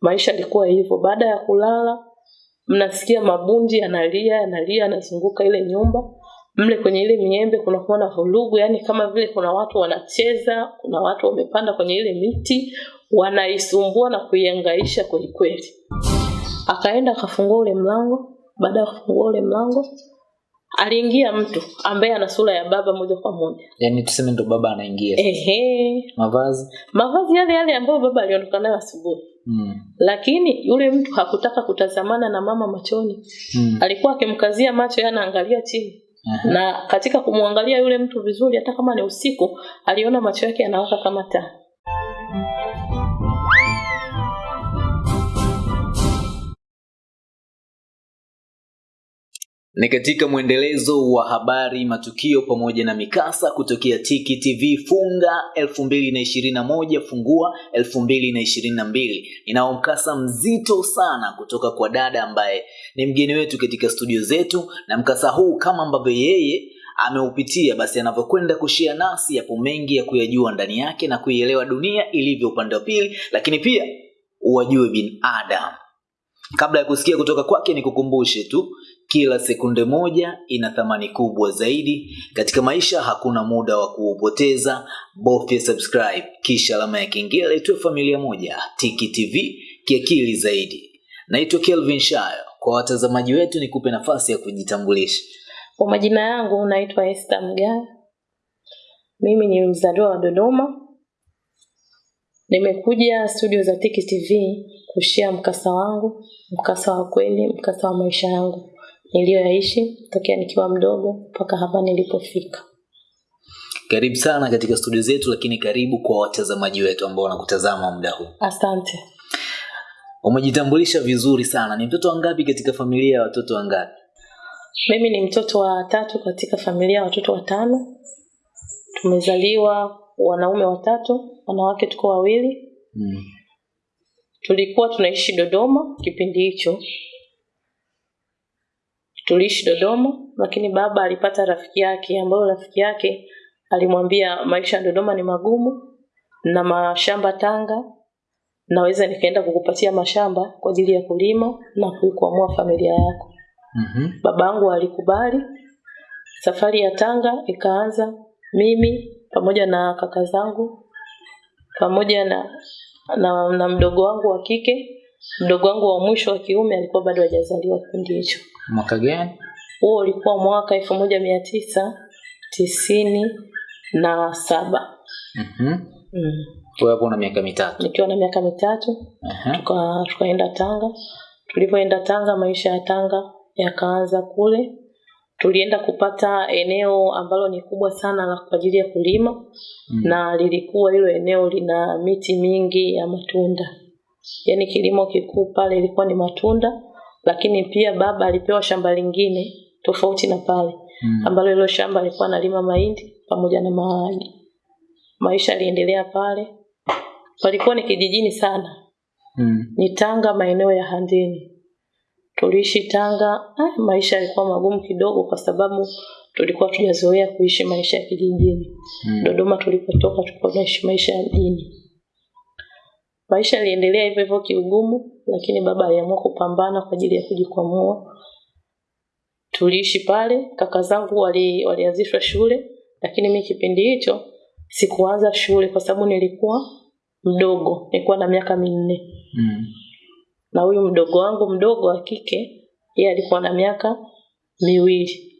maisha yalikuwa hivyo. Baada ya kulala, mnasikia mabundi yanalia analia, yanazunguka ile nyumba. Mle kwenye ile miembe kunakuwa na vurugu, yani kama vile kuna watu wanacheza, kuna watu wamepanda kwenye ile miti, wanaisumbua na kuiangaisha kwelikweli. kweli. Akaenda akafungua ule mlango. Baada ya kufungua ule mlango, aliingia mtu ambaye ana sura ya baba moja kwa moja. yaani tuseme ndo baba anaingia Ehe, mavazi mavazi yale yale ambayo baba aliondoka nayo asubuhi, mm. lakini yule mtu hakutaka kutazamana na mama machoni. Mm. Alikuwa akimkazia macho, yeye anaangalia chini, Aha. na katika kumwangalia yule mtu vizuri, hata kama ni usiku, aliona macho yake yanawaka kama taa. Ni katika mwendelezo wa habari matukio pamoja na mikasa kutokea tiki tv funga 2021 fungua 2022 Inao mkasa mzito sana kutoka kwa dada ambaye ni mgeni wetu katika studio zetu na mkasa huu kama ambavyo yeye ameupitia basi anavyokwenda kushia nasi yapo mengi ya kuyajua ndani yake na kuielewa dunia ilivyo upande wa pili lakini pia uwajue binadamu kabla ya kusikia kutoka kwake nikukumbushe tu kila sekunde moja ina thamani kubwa zaidi. Katika maisha hakuna muda wa kuupoteza. Bofya subscribe kisha alama ya kengele tuwe familia moja. Tiki tv kiakili zaidi. Naitwa kelvin shayo. Kwa watazamaji wetu nikupe nafasi ya kujitambulisha. Kwa majina yangu naitwa Esther Mgaya. Mimi ni mzaliwa wa Dodoma. Nimekuja studio za Tiki TV kushia mkasa wangu, mkasa wa kweli, mkasa wa maisha yangu niliyoyaishi tokea nikiwa mdogo mpaka hapa nilipofika. karibu sana katika studio zetu lakini karibu kwa watazamaji wetu ambao wanakutazama muda huu Asante. umejitambulisha vizuri sana ni mtoto wangapi katika familia ya watoto wangapi Mimi ni mtoto wa tatu katika familia ya watoto watano. Tumezaliwa wanaume watatu, wanawake tuko wawili. mm. Tulikuwa tunaishi Dodoma kipindi hicho. Tuliishi Dodoma, lakini baba alipata rafiki yake ambayo rafiki yake alimwambia maisha ya Dodoma ni magumu na mashamba Tanga, naweza nikaenda kukupatia mashamba kwa ajili ya kulima na kuikwamua familia yako. mm-hmm. Babangu alikubali. Safari ya Tanga ikaanza, mimi pamoja na kaka zangu pamoja na, na na mdogo wangu wa kike. Mdogo wangu wa mwisho wa kiume alikuwa bado hajazaliwa kipindi hicho. Mwaka gani Huo ulikuwa mwaka elfu moja mia tisa tisini na saba mm-hmm. mm. kwa hapo na miaka mitatu nikiwa na miaka mitatu Aha. tuka tukaenda Tanga. Tulivyoenda Tanga, maisha ya Tanga yakaanza kule. Tulienda kupata eneo ambalo ni kubwa sana la kwa ajili ya kulima Mm. na lilikuwa hilo eneo lina miti mingi ya matunda, yaani kilimo kikuu pale ilikuwa ni matunda, lakini pia baba alipewa shamba lingine tofauti na pale Mm. ambalo hilo shamba alikuwa analima mahindi pamoja na maharage. Maisha aliendelea pale, palikuwa ni kijijini sana, Mm. ni Tanga maeneo ya Handeni. Tuliishi Tanga, eh, maisha yalikuwa magumu kidogo kwa sababu tulikuwa tujazoea kuishi maisha ya kijijini. Mm. Dodoma tulipotoka tulikuwa tunaishi maisha ya mjini. Maisha yaliendelea hivyo hivyo kiugumu, lakini baba aliamua kupambana kwa ajili ya kujikwamua. Tuliishi pale, kaka zangu wali, walianzishwa shule, lakini mi kipindi hicho sikuanza shule kwa sababu nilikuwa mdogo, nilikuwa na miaka minne Mm. na huyu mdogo wangu mdogo wa kike yeye alikuwa na miaka miwili.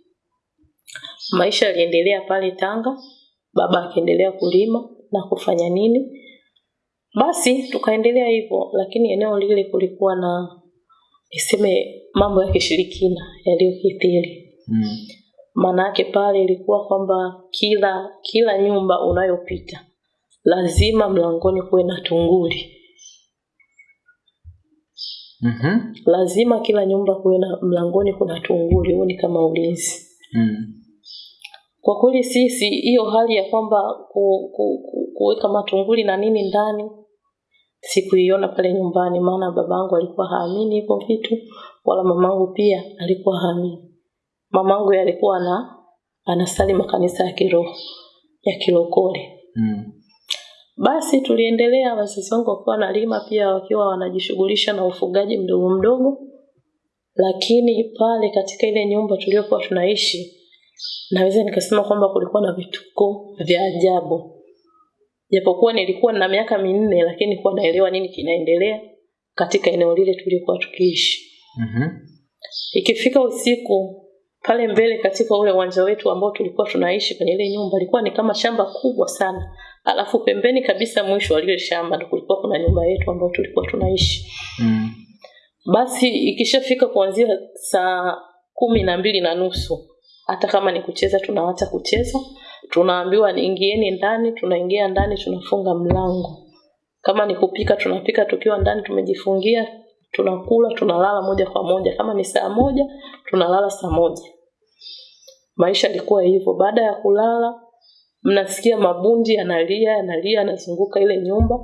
Maisha yaliendelea pale Tanga, baba akiendelea kulima na kufanya nini. Basi tukaendelea hivyo, lakini eneo lile kulikuwa na niseme mambo ya kishirikina yaliyokithiri. Mm. Maana yake pale ilikuwa kwamba kila kila nyumba unayopita lazima mlangoni kuwe na tunguli. mm-hmm. lazima kila nyumba kuwe na mlangoni kuna tunguli, huo ni kama ulinzi. Mm. Kwa kweli sisi hiyo hali ya kwamba ku, ku, ku, kuweka matunguli na nini ndani sikuiona pale nyumbani, maana babangu alikuwa haamini hivyo vitu, wala mamangu pia alikuwa haamini. Mamangu alikuwa na anasali makanisa ya kiroho ya kilokole. Mm. Basi tuliendelea, wazazi wangu wakiwa wanalima pia wakiwa wanajishughulisha na ufugaji mdogo mdogo, lakini pale katika ile nyumba tuliyokuwa tunaishi, naweza nikasema kwamba kulikuwa na vituko vya ajabu. Japokuwa nilikuwa na miaka minne, lakini nilikuwa naelewa nini kinaendelea katika eneo lile tulikuwa tukiishi. mm-hmm. Ikifika usiku pale mbele katika ule uwanja wetu ambao tulikuwa tunaishi kwenye ile nyumba ilikuwa ni kama shamba kubwa sana. Alafu pembeni kabisa mwisho wa lile shamba ndo kulikuwa kuna nyumba yetu ambayo tulikuwa tunaishi. Mm. Basi ikishafika kuanzia saa kumi na mbili na nusu hata kama ni kucheza tunaacha kucheza, tunaambiwa ni ingieni ndani, tunaingia ndani, tunafunga mlango. Kama ni kupika tunapika tukiwa ndani tumejifungia, tunakula, tunalala moja kwa moja. Kama ni saa moja, tunalala saa moja. Maisha yalikuwa hivyo. Baada ya kulala, mnasikia mabundi yanalia, yanalia, yanazunguka ile nyumba.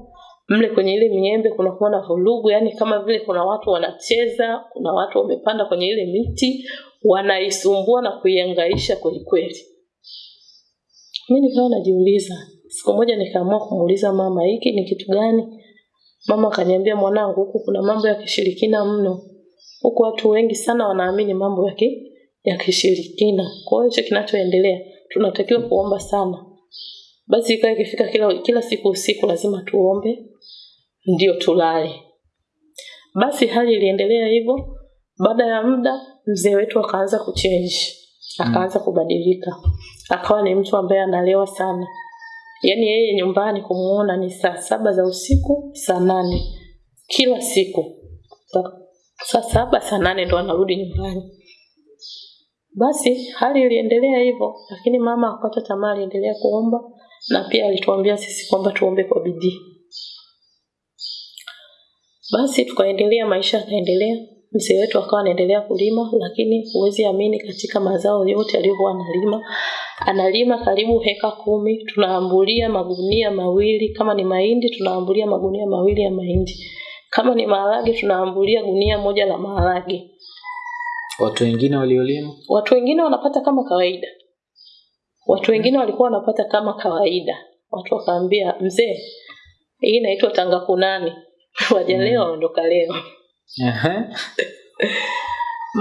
Mle kwenye ile miembe kunakuwa na vurugu, yani kama vile kuna watu wanacheza, kuna watu wamepanda kwenye ile miti, wanaisumbua na kuiangaisha kweli Mimi nikawa najiuliza, siku moja nikaamua kumuuliza mama, hiki ni kitu gani? Mama akaniambia, mwanangu, huku kuna mambo ya kishirikina mno. Huku watu wengi sana wanaamini mambo ya ki, ya kishirikina. Kwa hiyo hicho kinachoendelea, tunatakiwa kuomba sana. Basi ikawa ikifika kila kila siku usiku lazima tuombe ndio tulale. Basi hali iliendelea hivyo. Baada ya muda mzee wetu akaanza kuchange, akaanza kubadilika, akawa ni mtu ambaye analewa sana. Yaani yeye nyumbani kumuona ni saa saba za usiku, saa nane kila siku. Saa saba saa nane ndo anarudi nyumbani. Basi hali iliendelea hivyo, lakini mama hakukata tamaa, aliendelea kuomba na pia alituambia sisi kwamba tuombe kwa bidii. Basi tukaendelea, maisha yakaendelea. Mzee wetu akawa anaendelea kulima, lakini huwezi amini, katika mazao yote aliyokuwa analima, analima karibu heka kumi, tunaambulia magunia mawili. Kama ni mahindi, tunaambulia magunia mawili ya mahindi. Kama ni maharage, tunaambulia gunia moja la maharage. Watu wengine waliolima? Watu wengine wanapata kama kawaida, watu wengine walikuwa wanapata kama kawaida. Watu wakaambia mzee, hii inaitwa tanga kunani, waja leo waondoka leo.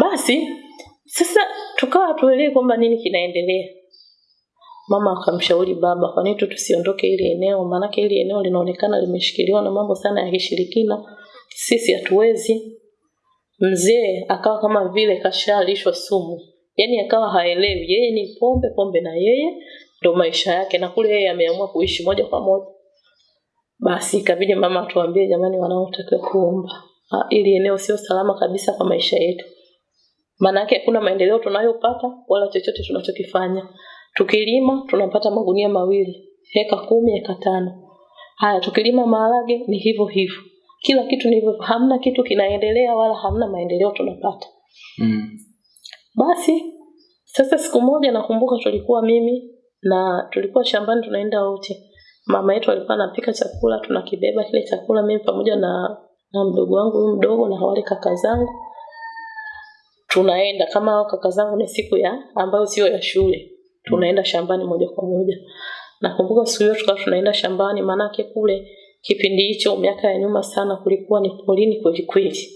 Basi sasa tukawa tuelewe kwamba nini kinaendelea. Mama akamshauri baba, kwa nini tu tusiondoke ili eneo, maanake ili eneo linaonekana limeshikiliwa na mambo sana ya kishirikina, sisi hatuwezi. Mzee akawa kama vile kashalishwa sumu, yaani akawa haelewi, yeye ni pombe, pombe na yeye ndo maisha yake, na kule yeye ameamua kuishi moja kwa moja. Basi ikabidi mama atuambie, jamani, wanaotakiwa kuomba, Ah, ili eneo sio salama kabisa kwa maisha yetu maana yake hakuna maendeleo tunayopata wala chochote tunachokifanya. Tukilima tunapata magunia mawili, heka kumi, heka tano. Haya, tukilima maharage ni hivyo hivyo, kila kitu ni hivyo, hamna kitu kinaendelea wala hamna maendeleo tunapata. Mm. Basi sasa, siku moja nakumbuka tulikuwa mimi na tulikuwa shambani tunaenda wote. Mama yetu alikuwa anapika chakula, tunakibeba kile chakula, mimi pamoja na na mdogo wangu huyu mdogo na wale kaka zangu. Tunaenda kama hao kaka zangu ni siku ya ambayo sio ya shule tunaenda shambani moja kwa moja. Nakumbuka siku hiyo tukawa tunaenda shambani maanake kule kipindi hicho miaka ya nyuma sana kulikuwa ni polini kweli kweli.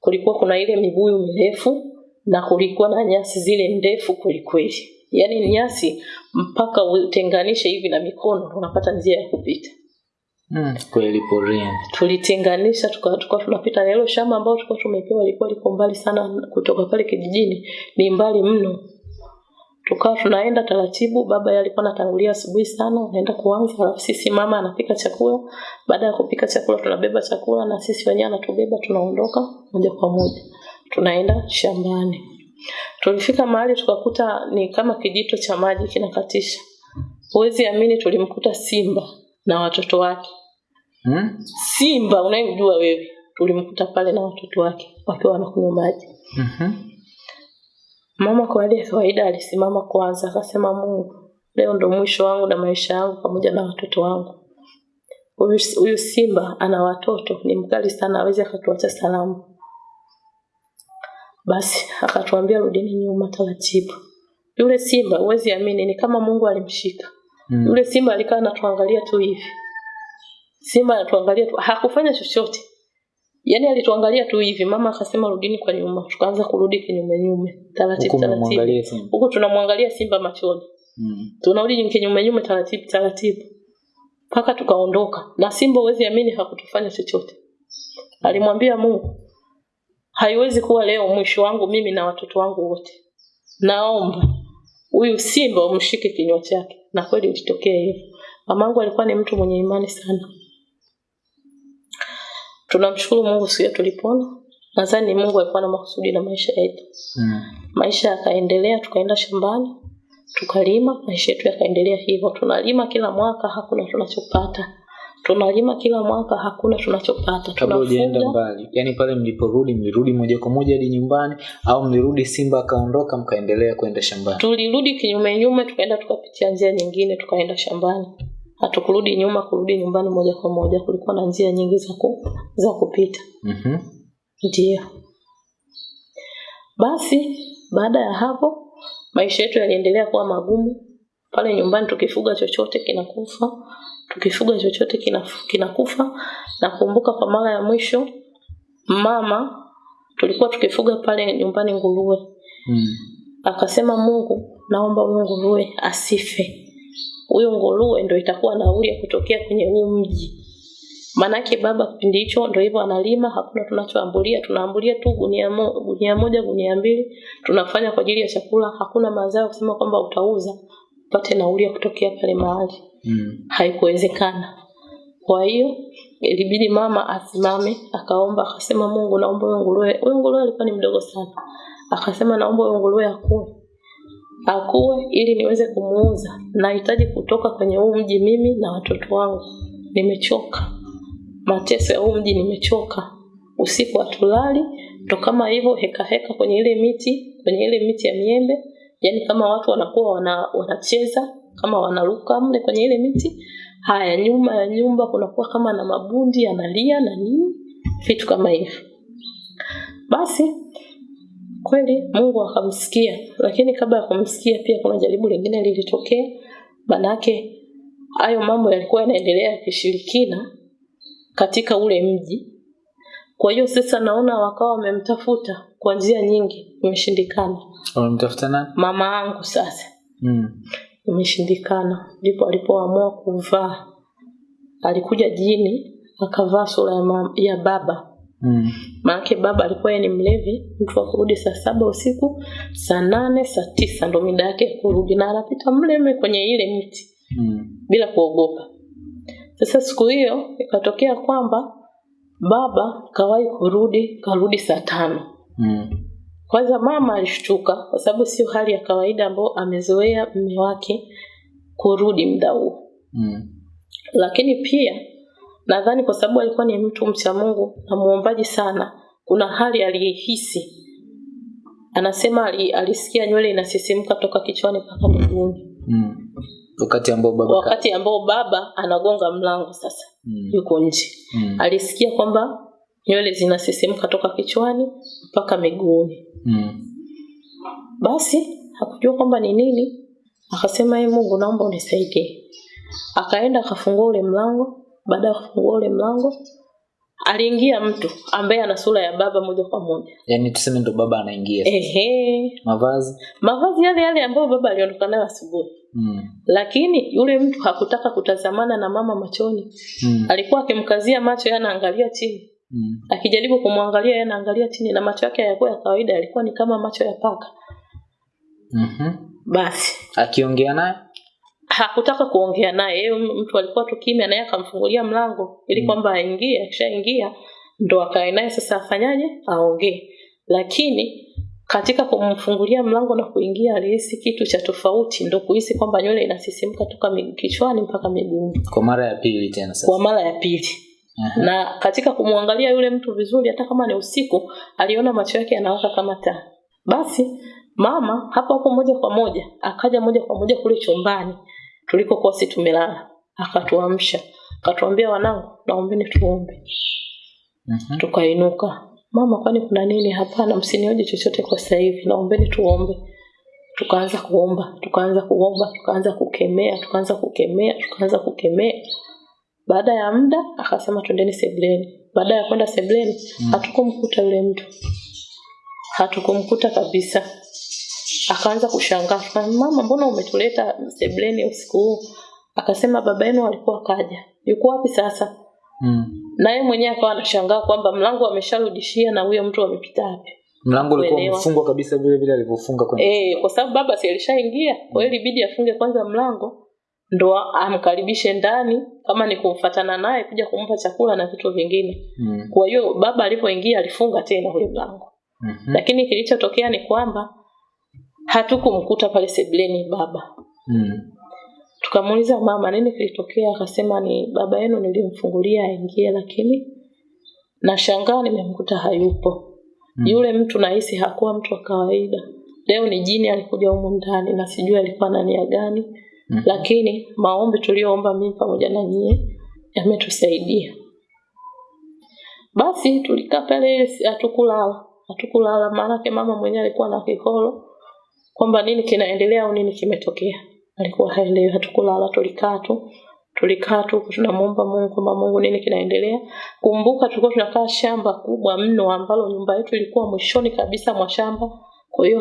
Kulikuwa kuna ile mibuyu mirefu na kulikuwa na nyasi zile ndefu kweli kweli. Yaani nyasi mpaka utenganishe hivi na mikono unapata njia ya kupita Mm. Kweli porini. tulitenganisha tukawa tunapita na hilo shamba ambalo tulikuwa tumepewa lilikuwa liko mbali sana kutoka pale kijijini ni mbali mno. Tukawa tunaenda taratibu baba yeye alikuwa anatangulia asubuhi sana anaenda kuanza alafu sisi mama anapika chakula. Baada ya kupika chakula tunabeba chakula na sisi wenyewe anatubeba tunaondoka moja kwa moja. Tunaenda shambani. Tulifika mahali tukakuta ni kama kijito cha maji kinakatisha. Huwezi amini tulimkuta simba na watoto wake Mm? simba unayemjua wewe. Tulimkuta pale na watoto wake wakiwa wanakunywa maji. Mhm. mama kwa hali ya kawaida alisimama kwanza akasema mungu leo ndo mwisho wangu na maisha yangu pamoja na watoto wangu. Huyu huyu simba ana watoto ni mkali sana awezi akatuacha salamu. Basi akatuambia rudini nyuma taratibu. Yule simba huwezi amini ni kama mungu alimshika. Mm. yule simba alikaa anatuangalia tu hivi simba anatuangalia tu hakufanya chochote. Yaani alituangalia tu hivi mama akasema rudini kwa nyuma. Tukaanza kurudi kinyume nyume taratibu taratibu. Huko tunamwangalia simba machoni. Mm. tunarudi kinyume nyume taratibu taratibu. Mpaka tukaondoka. Na simba huwezi amini hakutufanya chochote. Alimwambia mungu haiwezi kuwa leo mwisho wangu mimi na watoto wangu wote. Naomba huyu simba umshike kinywa chake. Na kweli ilitokea hivyo. Mamangu alikuwa ni mtu mwenye imani sana tunamshukuru mungu siku hiyo tulipona. Nadhani mungu alikuwa na makusudi na maisha yetu. Mm. maisha yakaendelea tukaenda shambani tukalima maisha yetu yakaendelea hivyo. Tunalima kila mwaka hakuna tunachopata. Tunalima kila mwaka hakuna tunachopata. Tunafuga, mbali yaani pale mliporudi mlirudi moja kwa moja hadi nyumbani au mlirudi simba akaondoka mkaendelea kwenda shambani? Tulirudi kinyume nyume tukaenda tukapitia njia nyingine tukaenda shambani hatukurudi nyuma kurudi nyumbani moja kwa moja kulikuwa na njia nyingi za, ku, za kupita mm-hmm. Ndiyo. Basi baada ya hapo maisha yetu yaliendelea kuwa magumu. Pale nyumbani tukifuga chochote kinakufa, tukifuga chochote kinakufa. Nakumbuka kwa mara ya mwisho mama tulikuwa tukifuga pale nyumbani nguruwe, mm. akasema Mungu, naomba huyu nguruwe asife. Huyu nguruwe ndo itakuwa nauli ya kutokea kwenye huu mji. Maanake baba kipindi hicho ndo hivyo analima, hakuna tunachoambulia, tunaambulia tu gunia, mo, gunia moja gunia mbili, tunafanya kwa ajili ya chakula, hakuna mazao kusema kwamba utauza upate nauli ya kutokea pale mahali, Mm. haikuwezekana. Kwa hiyo ilibidi mama asimame, akaomba, akasema Mungu, naomba huyo nguruwe. Huyo nguruwe alikuwa ni mdogo sana, akasema naomba huyo nguruwe akue akue ili niweze kumuuza. Nahitaji kutoka kwenye huu mji mimi na watoto wangu, nimechoka mateso ya huu mji nimechoka. Usiku hatulali, ndo kama hivyo heka heka kwenye ile miti, kwenye ile miti ya miembe, yani kama watu wanakuwa wana, wanacheza kama wanaruka mle kwenye ile miti. Haya, nyuma ya nyumba kunakuwa kama na mabundi yanalia na nini, vitu kama hivyo. Basi kweli Mungu akamsikia, lakini kabla ya kumsikia pia kuna jaribu lingine lilitokea. maanaake hayo mambo yalikuwa yanaendelea ya kishirikina katika ule mji. Kwa hiyo sasa naona wakawa wamemtafuta kwa njia nyingi, imeshindikana. wamemtafuta nani Mama yangu sasa mm. imeshindikana, ndipo alipoamua kuvaa. Alikuja jini akavaa sura ya, ya baba Mm. maanake baba alikuwa yeye ni mlevi, mtu wa kurudi saa saba usiku, saa nane, saa tisa ndo mida yake ya kurudi, na anapita mle mle kwenye ile miti Mm. bila kuogopa. Sasa siku hiyo ikatokea kwamba baba kawahi kurudi, karudi saa tano. Mm. Kwanza mama alishtuka kwa sababu sio hali ya kawaida ambayo amezoea mume wake kurudi muda huo, Mm. lakini pia nadhani kwa sababu alikuwa ni mtu mcha Mungu na muombaji sana, kuna hali alihisi. Anasema ali, alisikia nywele inasisimka toka kichwani mpaka miguuni, Mm. wakati ambao baba wakati ambao baba anagonga mlango sasa mm. yuko nje. Mm. alisikia kwamba nywele zinasisimka toka kichwani mpaka miguuni. Mm. Basi hakujua kwamba ni nini, akasema ye Mungu, naomba unisaidie. Akaenda akafungua ule mlango. Baada ya kufungua ule mlango, aliingia mtu ambaye ana sura ya baba moja kwa moja. yaani tuseme ndo baba anaingia Ehe, mavazi mavazi yale yale ambayo baba aliondoka nayo asubuhi, mm. lakini yule mtu hakutaka kutazamana na mama machoni. Mm. Alikuwa akimkazia macho, yanaangalia anaangalia chini. Mm. akijaribu kumwangalia yanaangalia anaangalia chini na macho yake hayakuwa ya kawaida yalikuwa ni kama macho ya paka Mhm. basi akiongea naye hakutaka kuongea naye. Yeye mtu alikuwa tu kimya naye akamfungulia mlango ili Mm. kwamba aingie. Akishaingia ndo akae naye. Sasa afanyaje? Aongee. Lakini katika kumfungulia mlango na kuingia alihisi kitu cha tofauti. Ndo kuhisi kwamba nywele inasisimka toka kichwani mpaka miguuni. Kwa mara ya pili tena sasa. Kwa mara ya pili. Aha. na katika kumwangalia yule mtu vizuri hata kama ni usiku aliona macho yake yanawaka kama taa. Basi mama hapo hapo moja kwa moja akaja moja kwa moja kule chumbani tulikokuwa si tumelala. Akatuamsha. Akatuambia wanangu naombeni tuombe. Mhm. tukainuka. Mama kwani kuna nini? Hapana msinioje chochote kwa sasa hivi. Naombeni tuombe. Tukaanza kuomba. Tukaanza kuomba. Tukaanza kukemea. Tukaanza kukemea. Tukaanza kukemea. Baada ya muda akasema twendeni sebleni. Baada ya kwenda sebleni Mm. hatukumkuta yule mtu, hatukumkuta kabisa. Akaanza kushangaa, mama, mbona umetuleta sebleni usiku huu? Akasema baba yenu alikuwa kaja, yuko wapi sasa? Mm. Na yeye mwenyewe akawa anashangaa kwamba mlango amesharudishia na huyo mtu amepita wapi? Mlango ulikuwa umefungwa kabisa vile vile alivyofunga kwenye. Eh, kwa sababu baba si alishaingia, kwa hiyo ilibidi afunge kwanza mlango ndo amkaribishe ndani, kama ni kumfatana naye kuja kumpa chakula na vitu vingine. Mm. Kwa hiyo baba alipoingia alifunga tena ule mlango, mm-hmm. lakini kilichotokea ni kwamba hatukumkuta pale sebleni baba. Mm. Tukamuuliza mama, nini kilitokea? Akasema ni baba yenu nilimfungulia aingie, lakini nashangaa nimemkuta hayupo. Mm. Yule mtu nahisi hakuwa mtu wa kawaida. Leo ni jini alikuja humu ndani na sijui alikuwa na nia gani, mm. lakini maombi tuliyoomba mimi pamoja na nyie yametusaidia. Basi tulikaa pale, hatukulala, hatukulala, maanake mama mwenyewe alikuwa na kikolo kwamba nini kinaendelea au nini kimetokea. Alikuwa haelewi, hatukulala, tulikaa tu tulikaa tu tunamuomba Mungu kwamba Mungu nini kinaendelea. Kumbuka tulikuwa tunakaa shamba kubwa mno ambalo nyumba yetu ilikuwa mwishoni kabisa mwa shamba. Kwa hiyo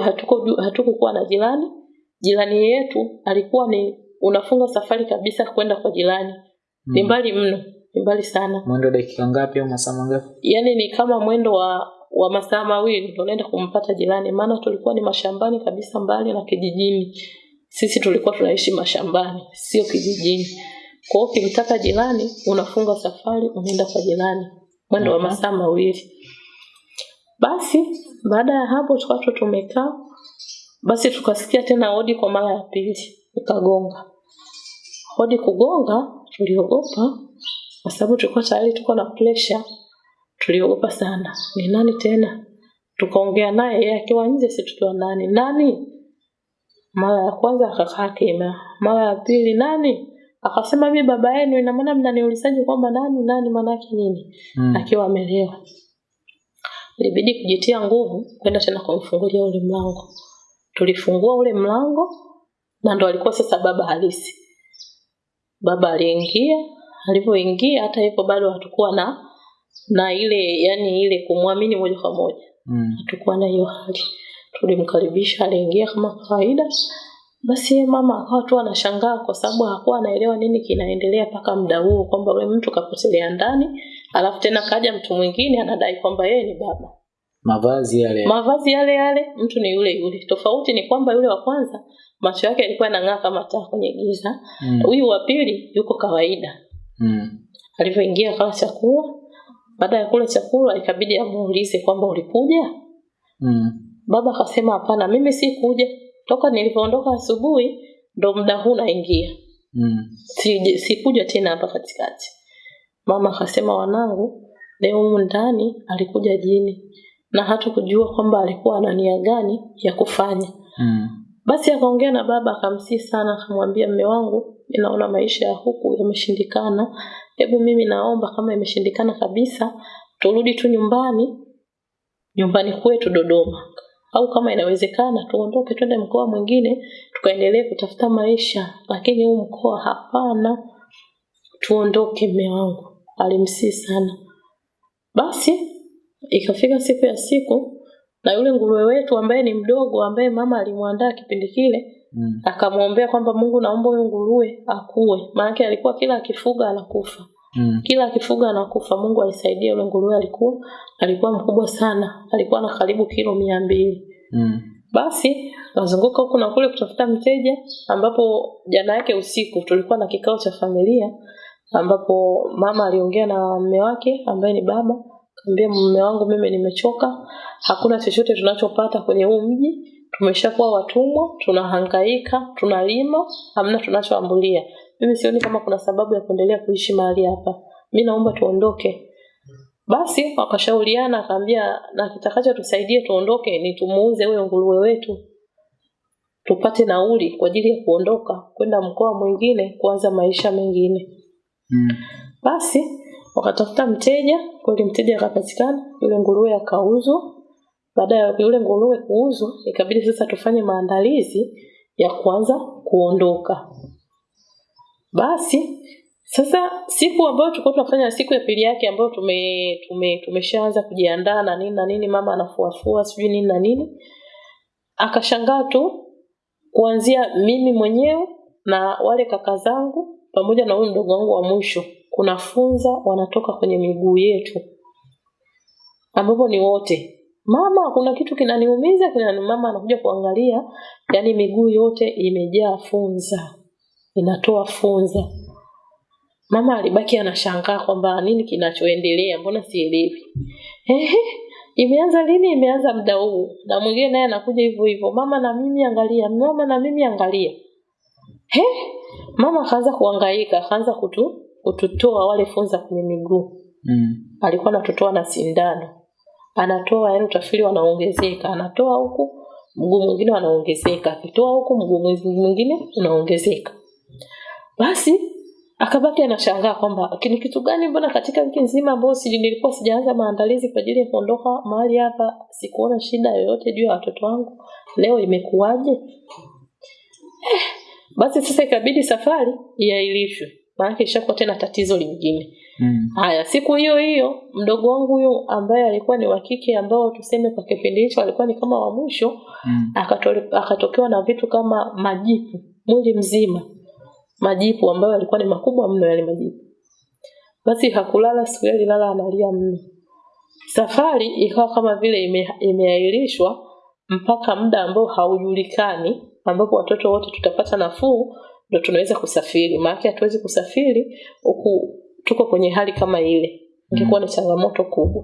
hatukukuwa na jirani. Jirani yetu alikuwa ni unafunga safari kabisa kwenda kwa jirani. Ni Mm. mbali mno, ni mbali sana. Mwendo dakika ngapi au masaa mangapi? Yaani ni kama mwendo wa wa masaa mawili ndio unaenda kumpata jirani, maana tulikuwa ni mashambani kabisa, mbali na kijijini. Sisi tulikuwa tunaishi mashambani, sio kijijini. Kwa hiyo ukimtaka jirani, unafunga safari, unaenda kwa jirani, mwendo wa masaa mawili. Basi baada ya hapo tukawa tumekaa, basi tukasikia tena hodi kwa mara ya pili, ikagonga. Hodi kugonga, tuliogopa kwa sababu tulikuwa tayari tuko na pressure tuliogopa sana. Ni nani tena? Tukaongea naye yeye akiwa nje, sisi tukiwa ndani. Nani? Mara ya kwanza akakaa kimya, mara ya pili nani? Akasema mimi baba yenu, ina maana mnaniulizaje kwamba nani nani, maana yake nini? Mm. Akiwa amelewa. Ilibidi kujitia nguvu kwenda tena kumfungulia ule mlango. Tulifungua ule mlango na ndo alikuwa sasa baba halisi. Baba aliingia, alivyoingia hata hivyo bado hatukuwa na na ile yani ile kumwamini moja kwa moja Mm. hatukuwa na hiyo hali tulimkaribisha aliingia kama kawaida basi mama akawa tu anashangaa kwa sababu hakuwa anaelewa nini kinaendelea mpaka muda huo kwamba yule mtu kapotelea ndani alafu tena kaja mtu mwingine anadai kwamba yeye ni baba Mavazi yale. mavazi yale yale mtu ni yule yule tofauti ni kwamba yule wa kwanza macho yake yalikuwa yanang'aa kama taa kwenye giza huyu Mm. wa pili yuko kawaida Mm. alivyoingia akala chakula baada ya kula chakula ikabidi amuulize kwamba ulikuja Mm. baba akasema hapana mimi sikuja toka nilivyoondoka asubuhi ndo muda huu naingia Mm. si, sikuja tena hapa katikati mama akasema wanangu leo humu ndani alikuja jini na hatukujua kwamba alikuwa ana nia gani ya kufanya Mm. basi akaongea na baba akamsii sana akamwambia mme wangu naona maisha ya huku yameshindikana hebu mimi naomba kama imeshindikana kabisa turudi tu nyumbani nyumbani kwetu dodoma. Au kama inawezekana tuondoke twende mkoa mwingine tukaendelee kutafuta maisha. Lakini huu mkoa hapana. Tuondoke mme wangu. Alimsii sana. Basi ikafika siku ya siku na yule nguruwe wetu ambaye ni mdogo ambaye mama alimwandaa kipindi kile Mm. akamwombea kwamba Mungu naomba huyu nguruwe akue. Maanake alikuwa kila akifuga anakufa. Mm. kila akifuga anakufa. Mungu alisaidia yule nguruwe alikuwa alikuwa mkubwa sana. Alikuwa na karibu kilo mia mbili. Mm. basi nazunguka huku na kule kutafuta mteja ambapo jana yake usiku tulikuwa na kikao cha familia ambapo mama aliongea na mume wake ambaye ni baba. Kaambia mume wangu mimi nimechoka. Hakuna chochote tunachopata kwenye huu mji tumeshakuwa watumwa tunahangaika tunalima hamna tunachoambulia. Mimi sioni kama kuna sababu ya kuendelea kuishi mahali hapa. Mi naomba tuondoke. Basi wakashauriana akaambia na kitakacho tusaidie tuondoke ni tumuuze huyo nguruwe wetu. Tupate nauli kwa ajili ya kuondoka kwenda mkoa mwingine kuanza maisha mengine. Mm. basi wakatafuta mteja kweli mteja akapatikana yule nguruwe akauzwa baada ya yule nguruwe kuuzwa ikabidi sasa tufanye maandalizi ya kuanza kuondoka basi Sasa siku ambayo tulikuwa tunafanya siku ya pili yake ambayo tume, tume tumeshaanza kujiandaa na nini na nini, mama anafuafua sijui nini na nini, akashangaa tu kuanzia mimi mwenyewe na wale kaka zangu pamoja na huyu mdogo wangu wa mwisho, kuna funza wanatoka kwenye miguu yetu, ambapo ni wote. Mama, kuna kitu kinaniumiza, kinani. Mama anakuja kuangalia, yani miguu yote imejaa funza, inatoa funza. Mama alibaki anashangaa kwamba nini kinachoendelea, mbona sielewi. Ehe, imeanza lini? Imeanza muda huu. Na mwingine naye anakuja hivyo hivyo, mama na mimi angalia, mama na mimi angalia. He, mama akaanza kuhangaika, akaanza kutu, kututoa wale funza kwenye miguu. Mm. Alikuwa anatutoa na sindano, anatoa yani utafili wanaongezeka, anatoa huku mguu mwingine wanaongezeka, akitoa huku mguu mwingine unaongezeka. Basi akabaki anashangaa kwamba ni kitu gani, mbona katika wiki nzima ambayo siji nilikuwa sijaanza maandalizi kwa ajili ya kuondoka mahali hapa, sikuona shida yoyote juu ya watoto wangu, leo imekuwaje? Eh, basi sasa ikabidi safari iahirishwe, maanake ishakuwa tena tatizo lingine. Mm. Haya, siku hiyo hiyo mdogo wangu huyo ambaye alikuwa ni wa kike, ambao tuseme kwa kipindi hicho alikuwa ni kama wa mwisho, Mm. akatokewa na vitu kama majipu mwili mzima, majipu ambayo yalikuwa ni makubwa mno yale majipu. Basi hakulala siku hiyo, alilala analia mno. Safari ikawa kama vile ime, imeahirishwa mpaka muda ambao haujulikani, ambapo watoto wote tutapata nafuu ndo tunaweza kusafiri. Maana hatuwezi kusafiri huku tuko kwenye hali kama ile, ingekuwa ni changamoto kubwa.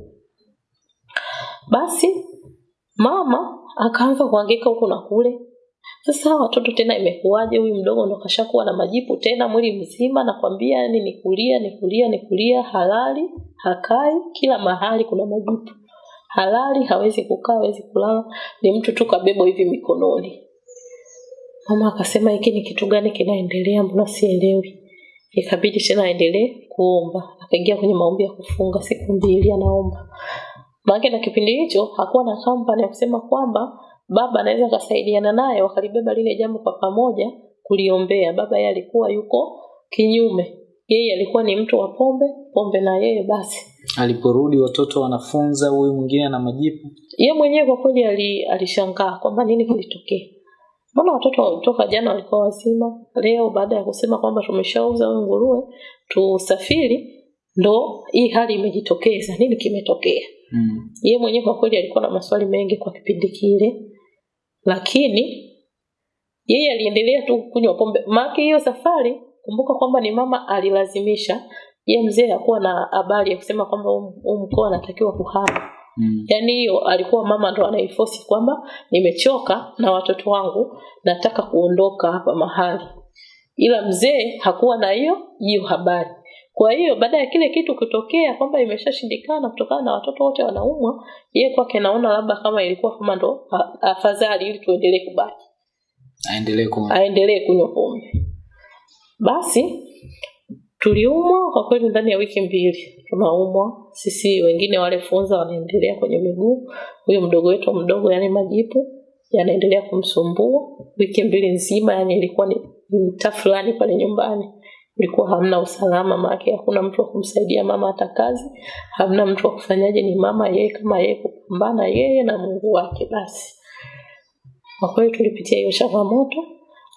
Basi mama akaanza kuangika huku na kule. Sasa watoto tena imekuwaje? Huyu mdogo ndo kashakuwa na majipu tena mwili mzima, nakwambia yani ni nikulia ni kulia ni kulia, halali hakai, kila mahali kuna majipu. Halali hawezi kukaa, hawezi kulala, ni mtu tu kabebwa hivi mikononi. Mama akasema hiki ni kitu gani kinaendelea, mbona sielewi? Ikabidi tena aendelee kuomba, akaingia kwenye maombi ya kufunga siku mbili, anaomba maana na kipindi hicho hakuwa na kampani ya kusema kwamba baba anaweza akasaidiana naye wakalibeba lile jambo kwa pamoja kuliombea. Baba yeye alikuwa yuko kinyume, yeye alikuwa ni mtu wa pombe, pombe na yeye basi. Aliporudi watoto wanafunza, huyu mwingine ana majipu. Yeye mwenyewe kwa kweli ali, alishangaa kwamba nini kilitokea. Mbona watoto toka jana walikuwa wazima, leo baada ya kusema kwamba tumeshauza huyu nguruwe tusafiri, ndo hii hali imejitokeza. Nini kimetokea? Mm. Yeye mwenyewe kwa kweli alikuwa na maswali mengi kwa kipindi kile, lakini yeye aliendelea tu kunywa pombe. maake hiyo safari, kumbuka kwamba ni mama alilazimisha. ye mzee hakuwa na habari ya kusema kwamba huu mkoa anatakiwa kuhama. Mm. Yaani hiyo alikuwa mama ndo anaifosi kwamba nimechoka na watoto wangu, nataka kuondoka hapa mahali. Ila mzee hakuwa na hiyo hiyo habari. Kwa hiyo baada ya kile kitu kutokea kwamba imeshashindikana kutokana na watoto wote wanaumwa, yeye kwake naona labda kama ilikuwa kama ndo afadhali ili tuendelee kubaki, Aendelee kunywa. aendelee kunywa pombe. Basi tuliumwa kwa kweli ndani ya wiki mbili tunaumwa sisi wengine wale funza wanaendelea kwenye miguu. Huyo mdogo wetu mdogo yani majipu yanaendelea kumsumbua. Wiki mbili nzima yani ilikuwa ni mtaa fulani pale nyumbani. Ilikuwa hamna usalama maana hakuna mtu wa kumsaidia mama hata kazi. Hamna mtu wa kufanyaje ni mama yeye kama yeye kupambana yeye na mungu wake basi. Kwa kweli tulipitia hiyo changamoto.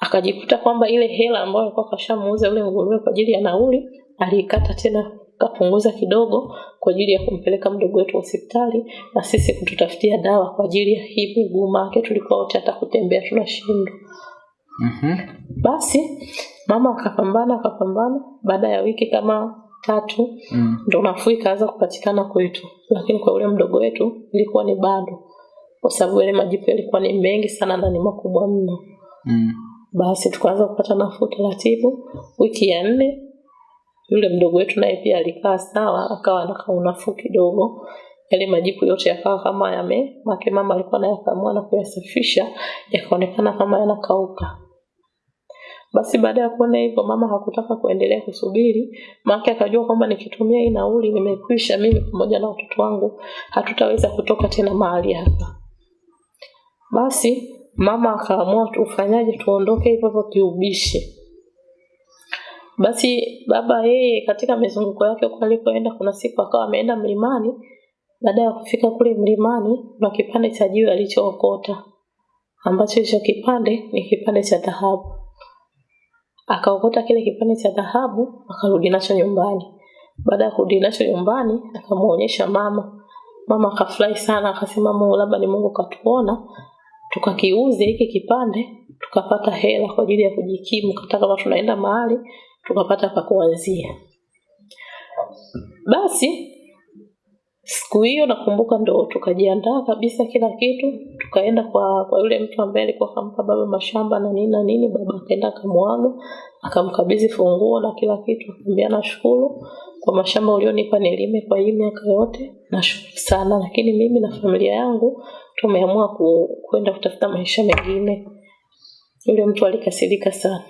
Akajikuta kwamba ile hela ambayo alikuwa kashamuuza ule nguruwe kwa ajili ya nauli aliikata tena kapunguza kidogo kwa ajili ya kumpeleka mdogo wetu hospitali na sisi kututafutia dawa kwa ajili ya hii miguu make tulikuwa wote hata kutembea tunashindwa mm-hmm. basi mama akapambana akapambana baada ya wiki kama tatu Mm. ndo nafuu ikaanza kupatikana kwetu lakini kwa ule mdogo wetu ilikuwa ni bado kwa sababu yale majipu yalikuwa ni mengi sana na ni makubwa mno Mm. basi tukaanza kupata nafuu taratibu wiki ya nne yule mdogo wetu naye pia alikaa sawa akawa anakaa unafuu kidogo. Yale majipu yote yakawa kama yame make mama alikuwa nayakamua na kuyasafisha yakaonekana kama yanakauka. Basi baada ya kuona hivyo mama hakutaka kuendelea kusubiri. Maake akajua kwamba nikitumia hii nauli nimekwisha mimi pamoja na watoto wangu hatutaweza kutoka tena mahali hapa. Basi mama akaamua tufanyaje tuondoke hivyo hivyo kiubishi Basi baba yeye katika mizunguko yake huko alipoenda, kuna siku akawa ameenda mlimani. Baada ya kufika kule mlimani, kuna kipande cha jiwe alichookota, ambacho hicho kipande ni kipande cha dhahabu. Akaokota kile kipande cha dhahabu, akarudi nacho nyumbani. Baada ya kurudi nacho nyumbani, akamuonyesha mama. Mama akafurahi sana, akasema Mungu, labda ni Mungu katuona, tukakiuze hiki kipande tukapata hela kwa ajili ya kujikimu, hata kama tunaenda mahali tukapata pa kuanzia. Basi siku hiyo nakumbuka ndo tukajiandaa kabisa kila kitu, tukaenda kwa kwa yule mtu ambaye alikuwa akampa baba mashamba na nini na nini. Baba akaenda akamwaga, akamkabidhi funguo na kila kitu, akamwambia nashukuru kwa mashamba ulionipa nilime kwa hii miaka yote, nashukuru sana, lakini mimi na familia yangu tumeamua ku, kwenda kutafuta maisha mengine. Yule mtu alikasirika sana.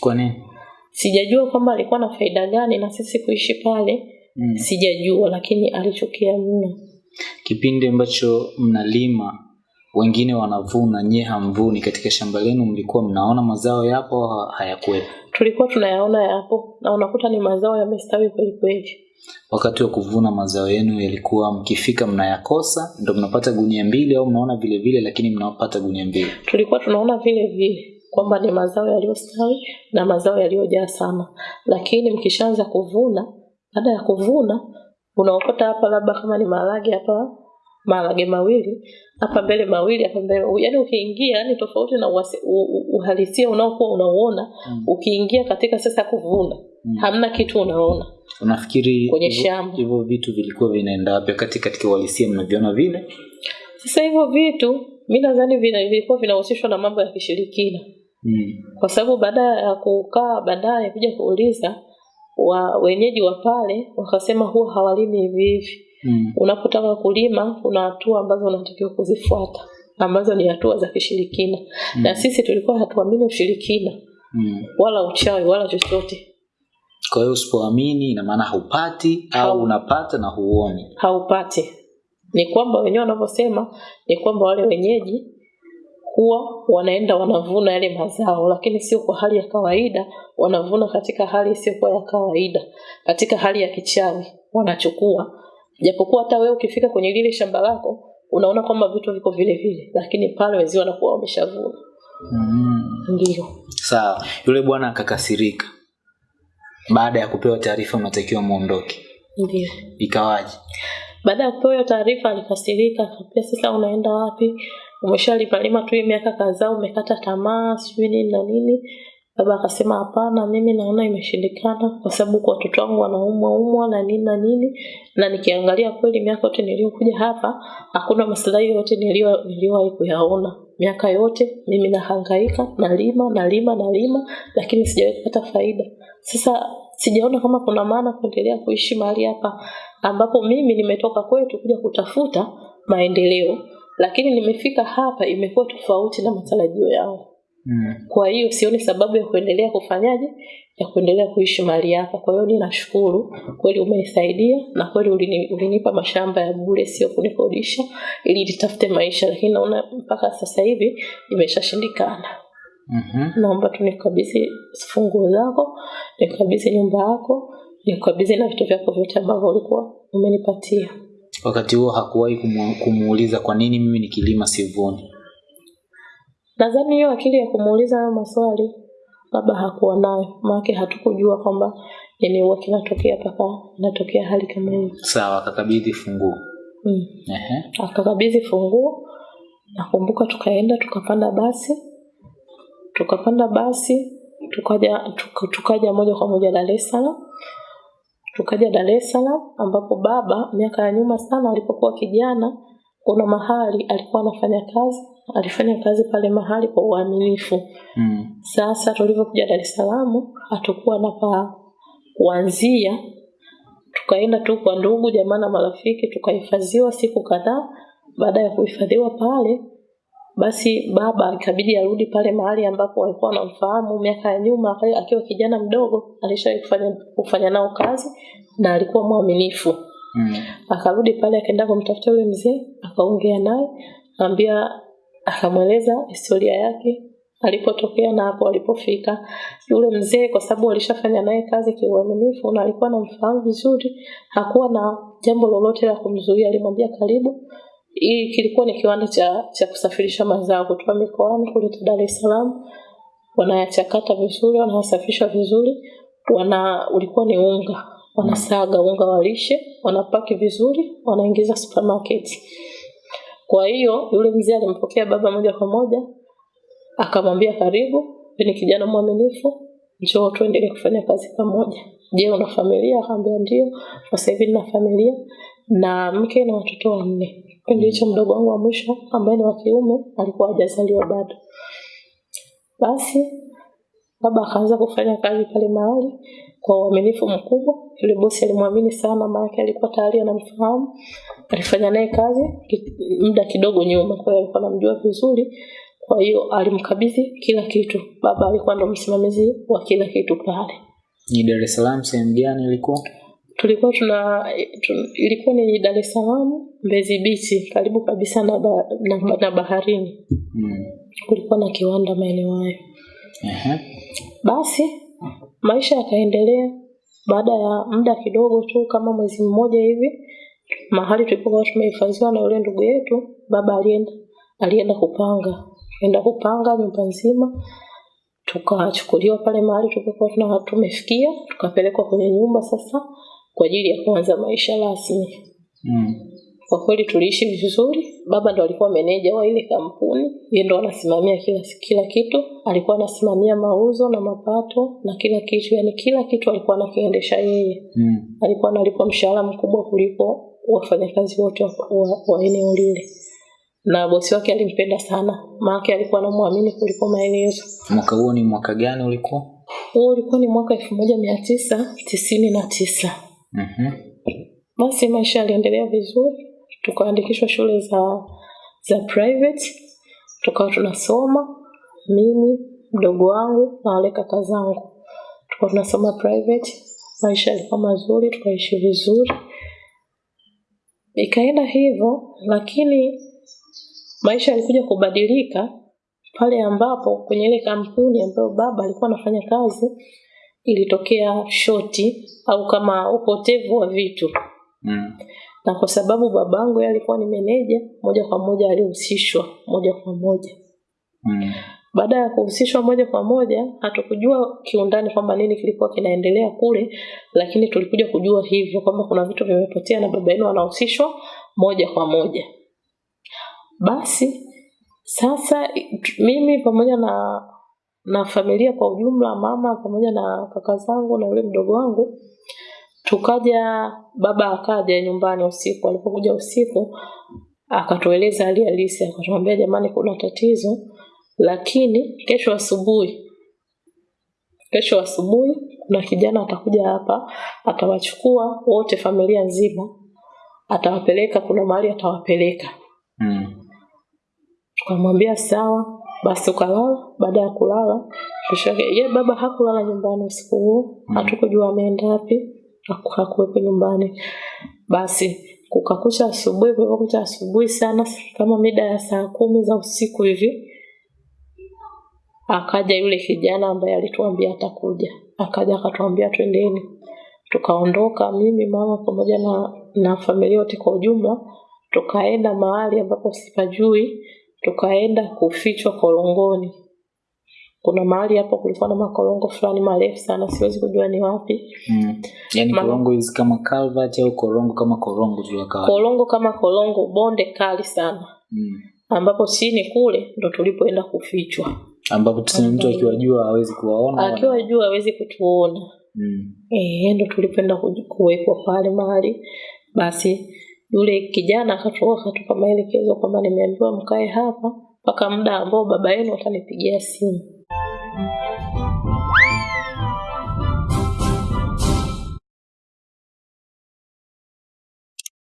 Kwa nini? Sijajua kwamba alikuwa na faida gani na sisi kuishi pale, Mm. sijajua, lakini alichukia mno. Kipindi ambacho mnalima wengine wanavuna, nyie hamvuni, katika shamba lenu mlikuwa mnaona mazao yapo au hayakuwepo? Tulikuwa tunayaona yapo na unakuta ni mazao yamestawi kwelikweli kweli. Wakati wa kuvuna mazao yenu yalikuwa mkifika mnayakosa, ndo mnapata gunia mbili au mnaona vile vile, lakini mnapata gunia mbili? Tulikuwa tunaona vile vile kwamba ni mazao yaliyostawi na mazao yaliyojaa sana, lakini mkishaanza kuvuna, baada ya kuvuna unaokota hapa, labda kama ni maharage hapa maharage mawili hapa mbele mawili hapa mbele, yaani ukiingia, yani tofauti na uwasi, u, u, uhalisia unaokuwa unauona Mm. ukiingia katika sasa kuvuna, Mm. hamna kitu unaona. Unafikiri Kwenye shamba. hivyo vitu vilikuwa vinaenda wapi wakati katika uhalisia mnaviona vile? Sasa hivyo vitu mi nadhani vilikuwa vinahusishwa na mambo ya kishirikina, Mm. kwa sababu baada ya kukaa baadaye kuja kuuliza wa wenyeji wa pale wakasema huwa hawalimi hivi hivi. Mm. Unapotaka kulima kuna hatua ambazo unatakiwa kuzifuata ambazo ni hatua za kishirikina Mm. na sisi tulikuwa hatuamini ushirikina Mm. wala uchawi wala chochote, Kwa hiyo usipoamini ina maana haupati au ha, unapata na huoni. haupati. Ni kwamba wenyewe wanavyosema ni kwamba wale wenyeji huwa wanaenda wanavuna yale mazao, lakini sio kwa hali ya kawaida, wanavuna katika hali isiyokuwa ya kawaida, katika hali ya kichawi wanachukua. Japokuwa hata wewe ukifika kwenye lile shamba lako unaona kwamba vitu viko vile vile, lakini pale wenzio wanakuwa wameshavuna. Mm. Ndio Sawa, yule bwana akakasirika baada ya kupewa taarifa matakiwa muondoke. ndio. Ikawaje? Baada ya kupewa hiyo taarifa alikasirika, akapia sasa unaenda wapi? Umeshalimalima tu miaka kadhaa, umekata tamaa, sijui nini na nini. Baba akasema hapana, mimi naona imeshindikana kwa sababu kwa watoto wangu wanaumwa umwa na nini na nini, na nikiangalia kweli miaka yote niliyokuja hapa hakuna maslahi yote niliyowahi kuyaona. Miaka yote mimi nahangaika, nalima nalima nalima, lakini sijawahi kupata faida. Sasa sijaona kama kuna maana kuendelea kuishi mahali hapa ambapo mimi nimetoka kwetu kuja kutafuta maendeleo, lakini nimefika hapa imekuwa tofauti na matarajio yangu. Mm. Kwa hiyo sioni sababu ya kuendelea kufanyaje, ya kuendelea kuishi mali hapa. Kwa hiyo ninashukuru kweli, umenisaidia na kweli ulini, ulinipa mashamba ya bure, sio kunikodisha, ili nitafute maisha, lakini naona mpaka sasa hivi imeshashindikana. Mhm. Naomba tu nikabidhi funguo zako, nikabidhi nyumba yako, nikabidhi na vitu vyako vyote ambavyo ulikuwa umenipatia. Wakati huo hakuwahi kumuuliza kwa nini mimi nikilima sivuni. Nadhani hiyo akili ya kumuuliza hayo maswali labda hakuwa nayo, maana hatukujua kwamba yani huwa kinatokea mpaka inatokea hali kama hiyo. Sawa, akakabidhi funguo. Mm. Ehe. Akakabidhi funguo, nakumbuka tukaenda tukapanda basi, tukapanda basi tukaja tuka, tukaja moja kwa moja Dar es Salaam. Tukaja Dar es Salaam ambapo baba miaka ya nyuma sana alipokuwa kijana, kuna mahali alikuwa anafanya kazi, alifanya kazi pale mahali kwa uaminifu. Mm. Sasa tulivyokuja Dar es Salaam hatukuwa na pa kuanzia, tukaenda tu kwa ndugu jamaa na marafiki, tukahifadhiwa siku kadhaa. Baada ya kuhifadhiwa pale, basi baba ikabidi arudi pale mahali ambapo walikuwa wanamfahamu miaka ya nyuma, akiwa kijana mdogo alishawahi kufanya, kufanya nao kazi na alikuwa mwaminifu. Mm. Akarudi pale akaenda kumtafuta yule mzee, akaongea naye, ambia akamweleza historia yake, alipotokea na hapo alipofika. Yule mzee kwa sababu alishafanya naye kazi kiuaminifu na alikuwa anamfahamu vizuri, hakuwa na jambo lolote la kumzuia, alimwambia karibu. Hii kilikuwa ni kiwanda cha cha kusafirisha mazao kutoka mikoani kuleta Dar es Salaam. Wanayachakata vizuri, wanayasafisha vizuri, wana ulikuwa ni unga, wanasaga unga wa lishe, wanapaki vizuri, wanaingiza supermarket. Kwa hiyo yule mzee alimpokea baba moja kwa moja, akamwambia karibu, ni kijana mwaminifu, njoo tuendelee kufanya kazi pamoja. Je, una familia? Akamwambia ndio, sasa hivi nina familia na mke na watoto wanne. Kipindi hicho mdogo wangu wa mwisho ambaye ni wa kiume alikuwa hajazaliwa bado. Basi baba akaanza kufanya kazi pale mahali kwa uaminifu mkubwa. Yule bosi alimwamini sana, maana alikuwa tayari anamfahamu. Alifanya naye kazi muda kidogo nyuma, kwa hiyo alikuwa anamjua vizuri. Kwa hiyo alimkabidhi kila kitu. Baba alikuwa ndo msimamizi wa kila kitu pale. Ni Dar es Salaam sehemu gani ilikuwa? Tulikuwa tuna tu, ilikuwa ni Dar es Salaam, Mbezi Beach, karibu kabisa na, ba, na, na baharini. Mm. Kulikuwa na kiwanda maeneo hayo. Aha. Basi maisha yakaendelea. Baada ya muda kidogo tu, kama mwezi mmoja hivi, mahali tulipokuwa tumehifadhiwa na yule ndugu yetu, baba alienda alienda kupanga, enda kupanga nyumba nzima, tukachukuliwa pale mahali tulipokuwa tuna tumefikia, tukapelekwa kwenye nyumba sasa kwa ajili ya kuanza maisha rasmi. Mm. Kwa kweli tuliishi vizuri. Baba ndo alikuwa meneja wa ile kampuni, yeye ndo anasimamia kila kila kitu. Alikuwa anasimamia mauzo na mapato na kila kitu, yani kila kitu alikuwa anakiendesha yeye. Mm. Alikuwa analipwa mshahara mkubwa kuliko wafanyakazi wote wa, wa, wa eneo lile, na bosi wake alimpenda sana, maana alikuwa anamwamini kuliko maelezo. Mwaka huo ni mwaka gani ulikuwa? Huo ulikuwa ni mwaka elfu moja mia tisa tisini na tisa. Mhm. Basi maisha yaliendelea vizuri, tukaandikishwa shule za za private, tukawa tunasoma mimi, mdogo wangu na wale kaka zangu, tukawa tunasoma private. Maisha yalikuwa mazuri, tukaishi vizuri, ikaenda hivyo, lakini maisha yalikuja kubadilika pale ambapo kwenye ile kampuni ambayo baba alikuwa anafanya kazi ilitokea shoti au kama upotevu wa vitu Mm. na kwa sababu babangu alikuwa ni meneja moja kwa moja alihusishwa moja kwa moja Mm. baada ya kuhusishwa moja kwa moja hatukujua kiundani kwamba nini kilikuwa kinaendelea kule lakini tulikuja kujua hivyo kwamba kuna vitu vimepotea na baba yenu anahusishwa moja kwa moja basi sasa mimi pamoja na na familia kwa ujumla mama pamoja na kaka zangu na yule mdogo wangu. Tukaja baba akaja nyumbani usiku. Alipokuja usiku akatueleza hali halisi. Akatuambia jamani kuna tatizo. Lakini kesho asubuhi kesho asubuhi kuna kijana atakuja hapa atawachukua wote familia nzima atawapeleka kuna mahali atawapeleka. Mm. tukamwambia sawa basi ukalala. baada ya kulala kesho yake ye baba hakulala nyumbani usiku huo Mm. hatukujua ameenda wapi haku- hakuwepo nyumbani basi kukakucha asubuhi kukakucha asubuhi sana kama mida ya saa kumi za usiku hivi akaja yule kijana ambaye alituambia atakuja akaja akatuambia twendeni tukaondoka mimi mama pamoja na na familia yote kwa ujumla tukaenda mahali ambapo sipajui tukaenda kufichwa korongoni kuna mahali hapo kulikuwa na makorongo fulani marefu sana siwezi kujua ni wapi Mm. yani Ma- korongo hizi kama calvert au korongo kama korongo tu ya kawaida. korongo kama korongo bonde kali sana Mm. ambapo chini kule ndo tulipoenda kufichwa Ambapo tuseme mtu akiwa juu hawezi kuwaona. akiwa juu hawezi kutuona Mm. Eh, ndo tulipoenda kuwekwa pale mahali. Basi yule kijana akatoka akatupa maelekezo kwamba nimeambiwa mkae hapa mpaka muda ambao baba yenu atanipigia simu.